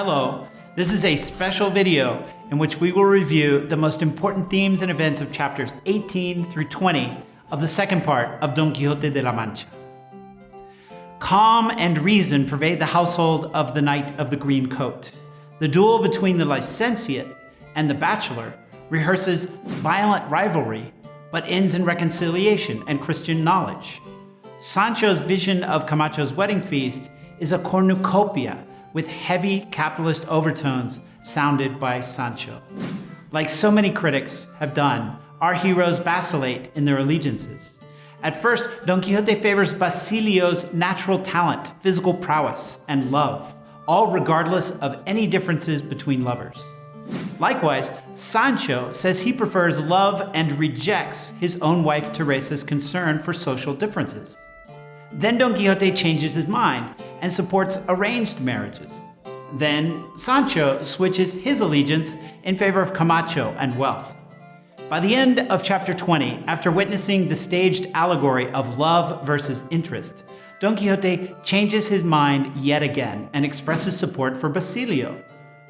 Hello, this is a special video in which we will review the most important themes and events of chapters 18 through 20 of the second part of Don Quixote de la Mancha. Calm and reason pervade the household of the Knight of the Green Coat. The duel between the licentiate and the bachelor rehearses violent rivalry, but ends in reconciliation and Christian knowledge. Sancho's vision of Camacho's wedding feast is a cornucopia with heavy capitalist overtones sounded by Sancho. Like so many critics have done, our heroes vacillate in their allegiances. At first, Don Quixote favors Basilio's natural talent, physical prowess, and love, all regardless of any differences between lovers. Likewise, Sancho says he prefers love and rejects his own wife Teresa's concern for social differences. Then Don Quixote changes his mind and supports arranged marriages. Then Sancho switches his allegiance in favor of Camacho and wealth. By the end of chapter 20, after witnessing the staged allegory of love versus interest, Don Quixote changes his mind yet again and expresses support for Basilio.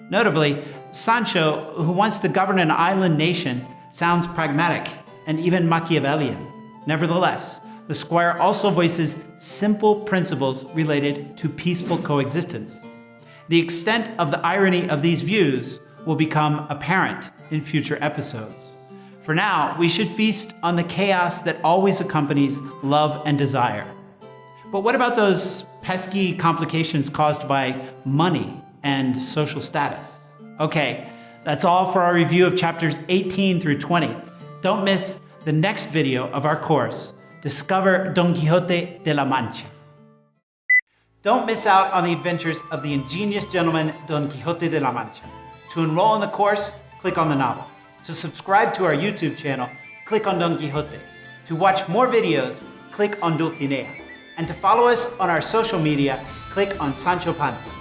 Notably, Sancho, who wants to govern an island nation, sounds pragmatic and even Machiavellian. Nevertheless, the squire also voices simple principles related to peaceful coexistence. The extent of the irony of these views will become apparent in future episodes. For now, we should feast on the chaos that always accompanies love and desire. But what about those pesky complications caused by money and social status? Okay, that's all for our review of chapters 18 through 20. Don't miss the next video of our course, Discover Don Quixote de la Mancha. Don't miss out on the adventures of the ingenious gentleman Don Quixote de la Mancha. To enroll in the course, click on the novel. To subscribe to our YouTube channel, click on Don Quixote. To watch more videos, click on Dulcinea. And to follow us on our social media, click on Sancho Panza.